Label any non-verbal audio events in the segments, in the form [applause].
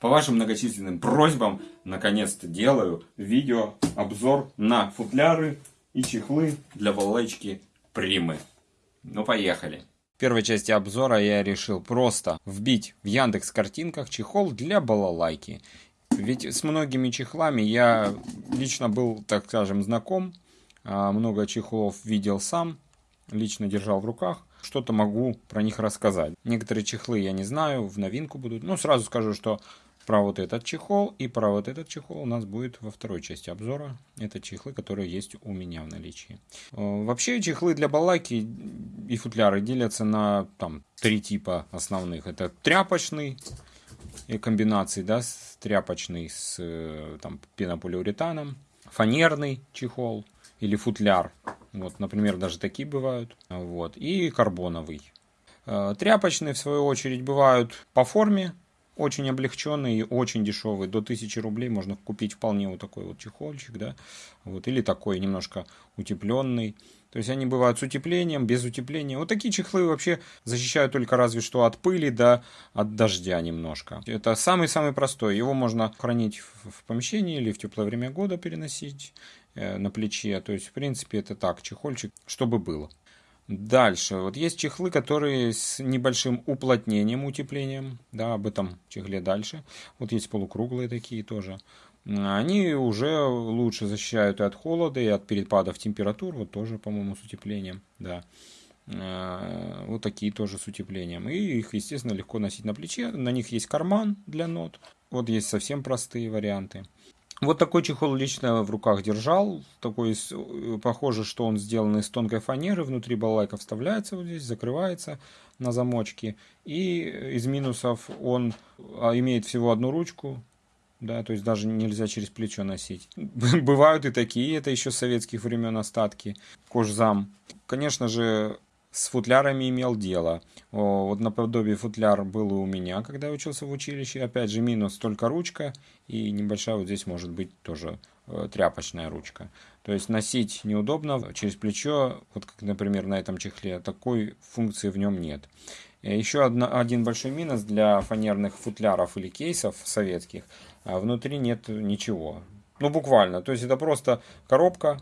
по вашим многочисленным просьбам, наконец-то делаю видео, обзор на футляры и чехлы для балалайчики Примы. Ну, поехали. В первой части обзора я решил просто вбить в Яндекс картинках чехол для балалайки. Ведь с многими чехлами я лично был, так скажем, знаком. А, много чехлов видел сам, лично держал в руках что-то могу про них рассказать. Некоторые чехлы я не знаю, в новинку будут. Ну, сразу скажу, что про вот этот чехол и про вот этот чехол у нас будет во второй части обзора. Это чехлы, которые есть у меня в наличии. Э, вообще чехлы для баллайки и футляры делятся на там три типа основных. Это тряпочный и комбинации, да, тряпочный с э, там пенополиуретаном, фанерный чехол или футляр вот, например, даже такие бывают. Вот. И карбоновый. Э, тряпочные, в свою очередь, бывают по форме, очень облегченный и очень дешевый. До 1000 рублей можно купить вполне вот такой вот чехольчик, да, вот, или такой немножко утепленный. То есть они бывают с утеплением, без утепления. Вот такие чехлы вообще защищают только разве что от пыли, да, от дождя немножко. Это самый-самый простой. Его можно хранить в помещении или в теплое время года переносить на плече. То есть, в принципе, это так, чехольчик, чтобы было. Дальше. Вот есть чехлы, которые с небольшим уплотнением, утеплением. Да, об этом чехле дальше. Вот есть полукруглые такие тоже. Они уже лучше защищают и от холода, и от перепадов температур. Вот тоже, по-моему, с утеплением. Да. Э, вот такие тоже с утеплением. И их, естественно, легко носить на плече. На них есть карман для нот. Вот есть совсем простые варианты. Вот такой чехол лично в руках держал. Такой, э, похоже, что он сделан из тонкой фанеры. Внутри балалайка вставляется вот здесь, закрывается на замочке. И из минусов он а, имеет всего одну ручку. Да, то есть даже нельзя через плечо носить. [laughs] Бывают и такие, это еще с советских времен остатки. Кожзам. Конечно же, с футлярами имел дело. Вот наподобие футляр был у меня, когда я учился в училище. Опять же, минус только ручка, и небольшая вот здесь может быть тоже э, тряпочная ручка. То есть носить неудобно через плечо, вот как, например, на этом чехле, такой функции в нем нет. Э, Еще одна, один большой минус для фанерных футляров или кейсов советских. А внутри нет ничего. Ну, буквально. То есть это просто коробка,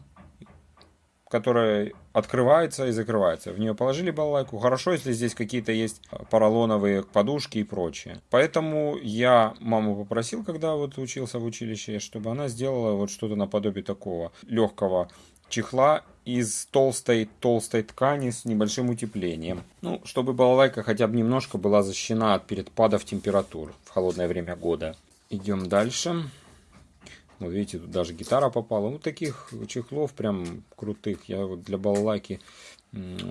которая открывается и закрывается. В нее положили балалайку. Хорошо, если здесь какие-то есть поролоновые подушки и прочее. Поэтому я маму попросил, когда вот учился в училище, чтобы она сделала вот что-то наподобие такого легкого чехла из толстой толстой ткани с небольшим утеплением. Ну, чтобы балалайка хотя бы немножко была защищена от перепадов температур в холодное время года. Идем дальше. Вот видите, тут даже гитара попала. Вот таких чехлов прям крутых я вот для балалайки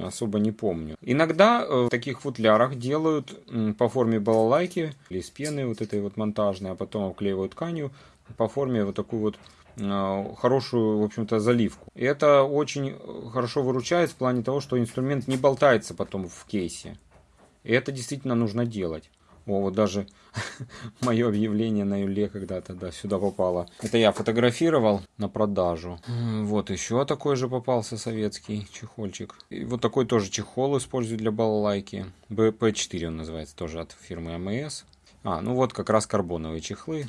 особо не помню. Иногда э, в таких футлярах делают по форме балалайки или из пены вот этой вот монтажной, а потом обклеивают тканью по форме вот такую вот э, хорошую, в общем-то, заливку. И это очень хорошо выручает в плане того, что инструмент не болтается потом в кейсе. И это действительно нужно делать. О, вот даже [laughs] мое объявление на Юле когда-то да, сюда попало. Это я фотографировал на продажу. Вот еще такой же попался советский чехольчик. И вот такой тоже чехол использую для балалайки. BP4 он называется, тоже от фирмы АМС. А, ну вот как раз карбоновые чехлы.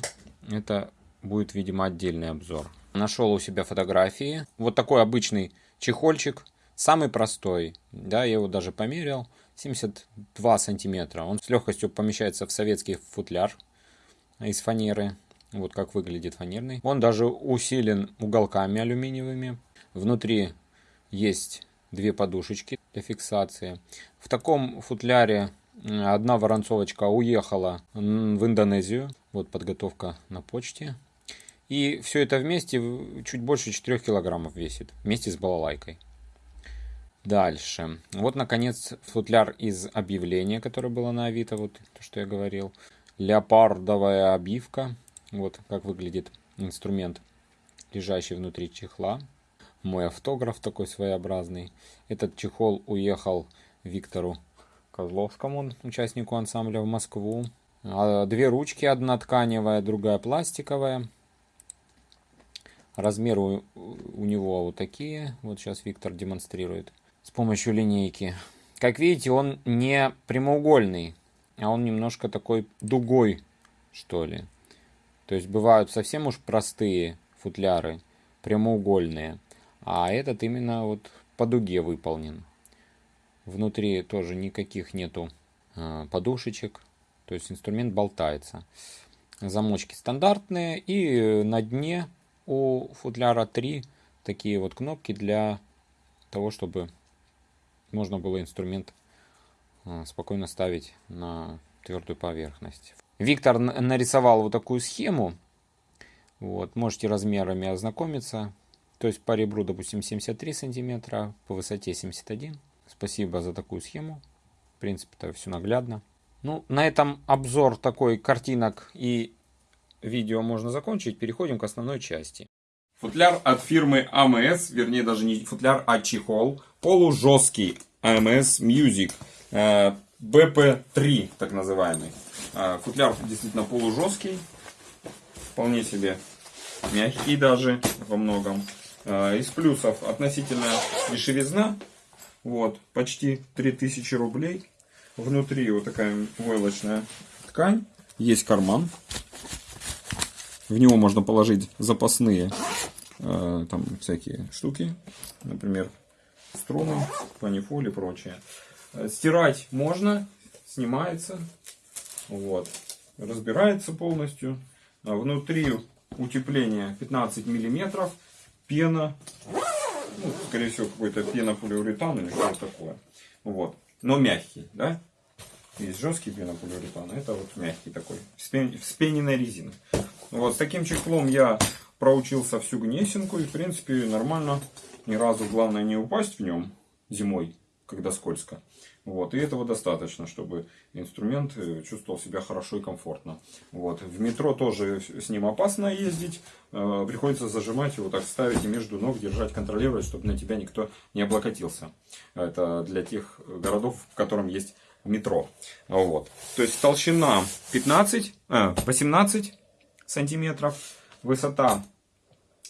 Это будет, видимо, отдельный обзор. Нашел у себя фотографии. Вот такой обычный чехольчик. Самый простой. Да, я его даже померил. 72 сантиметра. Он с легкостью помещается в советский футляр из фанеры. Вот как выглядит фанерный. Он даже усилен уголками алюминиевыми. Внутри есть две подушечки для фиксации. В таком футляре одна воронцовочка уехала в Индонезию. Вот подготовка на почте. И все это вместе чуть больше 4 килограммов весит. Вместе с балалайкой. Дальше. Вот, наконец, футляр из объявления, которое было на Авито, вот то, что я говорил. Леопардовая обивка. Вот как выглядит инструмент, лежащий внутри чехла. Мой автограф такой своеобразный. Этот чехол уехал Виктору Козловскому, участнику ансамбля в Москву. А две ручки, одна тканевая, другая пластиковая. Размеры у него вот такие. Вот сейчас Виктор демонстрирует с помощью линейки. Как видите, он не прямоугольный, а он немножко такой дугой что ли. То есть бывают совсем уж простые футляры, прямоугольные. А этот именно вот по дуге выполнен. Внутри тоже никаких нету э, подушечек. То есть инструмент болтается. Замочки стандартные. И на дне у футляра 3 такие вот кнопки для того, чтобы можно было инструмент э, спокойно ставить на твердую поверхность. Виктор нарисовал вот такую схему. Вот, можете размерами ознакомиться. То есть по ребру, допустим, 73 сантиметра, по высоте 71. Спасибо за такую схему. В принципе, это все наглядно. Ну, на этом обзор такой картинок и видео можно закончить. Переходим к основной части. Футляр от фирмы AMS, вернее даже не футляр, а чехол. Полужесткий AMS Music. BP3, так называемый. Э, футляр действительно полужесткий. Вполне себе мягкий даже во многом. Э, из плюсов относительно дешевизна. Вот, почти 3000 рублей. Внутри вот такая войлочная ткань. Есть карман. В него можно положить запасные э, там всякие штуки. Например, струны, панифоль и прочее. Э, стирать можно, снимается. Вот. Разбирается полностью. А внутри утепление 15 миллиметров пена, ну, скорее всего, какой-то пенополиуретан или что-то такое. Вот. Но мягкий, да? Есть жесткий пенополиуретан, а это вот мягкий такой, вспененная резина. Вот, с таким чехлом я проучился всю гнесинку и, в принципе, нормально. Ни разу, главное, не упасть в нем зимой, когда скользко. Вот, и этого достаточно, чтобы инструмент э, чувствовал себя хорошо и комфортно. Вот. В метро тоже с ним опасно ездить. Э, приходится зажимать его, так ставить и между ног, держать, контролировать, чтобы на тебя никто не облокотился. Это для тех городов, в котором есть метро. Вот. То есть толщина 15, э, 18 сантиметров, высота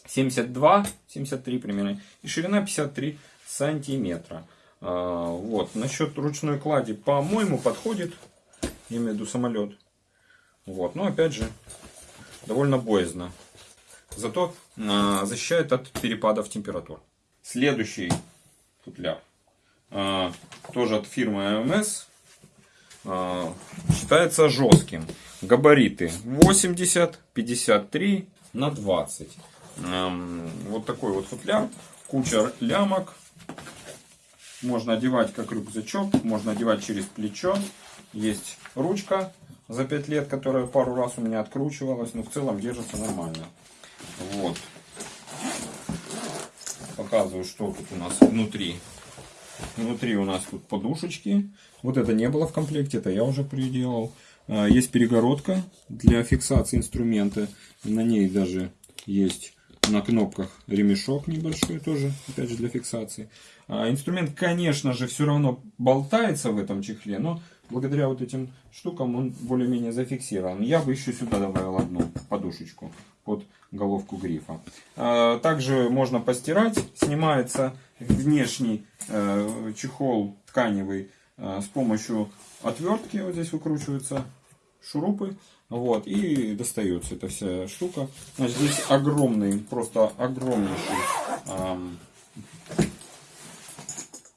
72, 73 примерно, и ширина 53 сантиметра. А, вот. Насчет ручной клади, по-моему, подходит. Я имею в виду самолет. Вот. Но опять же, довольно боязно. Зато а, защищает от перепадов температур. Следующий футляр. А, тоже от фирмы AMS. А, считается жестким. Габариты 80, 53 на 20. А, вот такой вот футляр. Куча лямок можно одевать как рюкзачок, можно одевать через плечо. Есть ручка за 5 лет, которая пару раз у меня откручивалась, но в целом держится нормально. Вот. Показываю, что тут у нас внутри. Внутри у нас тут подушечки. Вот это не было в комплекте, это я уже приделал. А, есть перегородка для фиксации инструмента. На ней даже есть на кнопках ремешок небольшой тоже, опять же для фиксации. А инструмент, конечно же, все равно болтается в этом чехле, но благодаря вот этим штукам он более-менее зафиксирован. Я бы еще сюда добавил одну подушечку под головку грифа. А, также можно постирать. Снимается внешний э, чехол тканевый э, с помощью отвертки. Вот здесь выкручиваются шурупы. Вот, и достается эта вся штука. Значит, здесь огромный, просто огромнейший эм,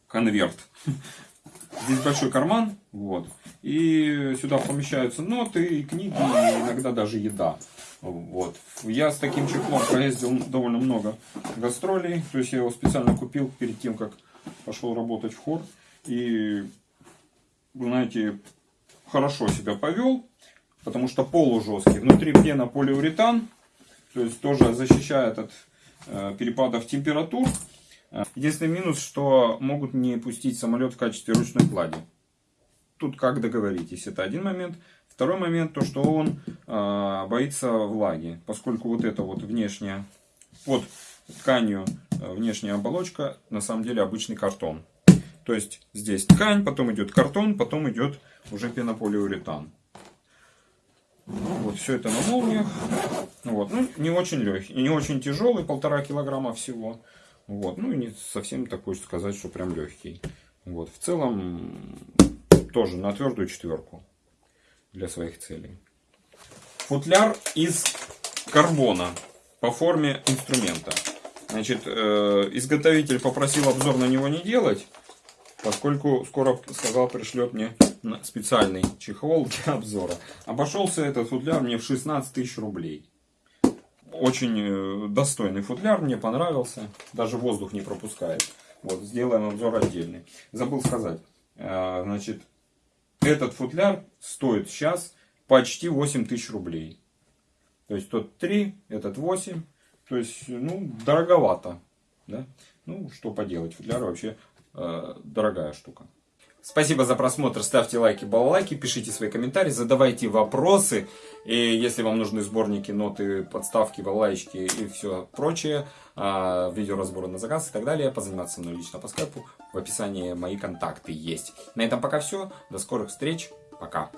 конверт. Здесь большой карман, вот, и сюда помещаются ноты, книги, и иногда даже еда. Вот. Я с таким чехлом проездил довольно много гастролей, то есть я его специально купил перед тем, как пошел работать в хор. И, знаете, хорошо себя повел, потому что полужесткий. Внутри пена полиуретан, то есть тоже защищает от э, перепадов температур. Единственный минус, что могут не пустить самолет в качестве ручной клади. Тут как договоритесь, это один момент. Второй момент, то что он э, боится влаги, поскольку вот эта вот внешняя, под тканью э, внешняя оболочка, на самом деле обычный картон. То есть здесь ткань, потом идет картон, потом идет уже пенополиуретан. Вот все это на молниях. Вот. Ну, не очень легкий, не очень тяжелый, полтора килограмма всего. Вот. Ну и не совсем такой сказать, что прям легкий. Вот. В целом тоже на твердую четверку для своих целей. футляр из карбона по форме инструмента. Значит, э, изготовитель попросил обзор на него не делать, поскольку скоро, сказал, пришлет мне специальный чехол для обзора. Обошелся этот футляр мне в 16 тысяч рублей. Очень э, достойный футляр, мне понравился. Даже воздух не пропускает. Вот, сделаем обзор отдельный. Забыл сказать. Э, значит, этот футляр стоит сейчас почти 8 тысяч рублей. То есть тот 3, этот 8. То есть, ну, дороговато. Да? Ну, что поделать, футляр вообще э, дорогая штука. Спасибо за просмотр, ставьте лайки, балалайки, пишите свои комментарии, задавайте вопросы. И если вам нужны сборники, ноты, подставки, балалайки и все прочее, а, видеоразборы на заказ и так далее, позаниматься мной лично по скайпу, в описании мои контакты есть. На этом пока все, до скорых встреч, пока.